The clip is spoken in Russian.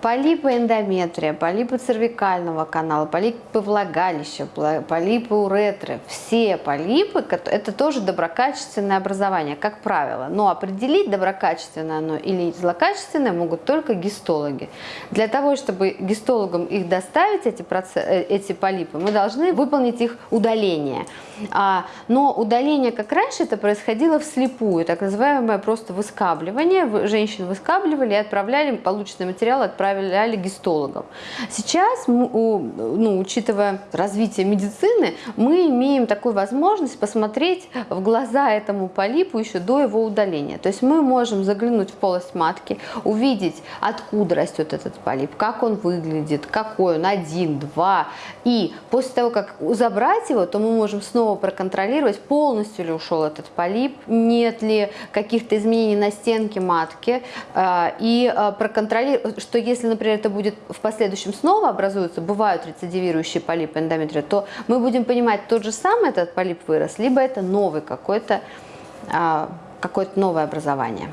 Полипы эндометрия, полипы цервикального канала, полипы влагалища, полипы уретры, все полипы, это тоже доброкачественное образование, как правило. Но определить, доброкачественное оно или злокачественное, могут только гистологи. Для того, чтобы гистологам их доставить, эти, процесс, э, эти полипы, мы должны выполнить их удаление. А, но удаление, как раньше, это происходило вслепую, так называемое просто выскабливание. Женщин выскабливали и отправляли полученный материал, отправляли отправляли гистологам. Сейчас, ну, учитывая развитие медицины, мы имеем такую возможность посмотреть в глаза этому полипу еще до его удаления. То есть мы можем заглянуть в полость матки, увидеть, откуда растет этот полип, как он выглядит, какой он, один, два. И после того, как забрать его, то мы можем снова проконтролировать, полностью ли ушел этот полип, нет ли каких-то изменений на стенке матки, а, и а, проконтролировать, что если если, например, это будет в последующем снова образуются, бывают рецидивирующие полипы эндометрия, то мы будем понимать, тот же самый этот полип вырос, либо это новый какой-то, а, какое-то новое образование.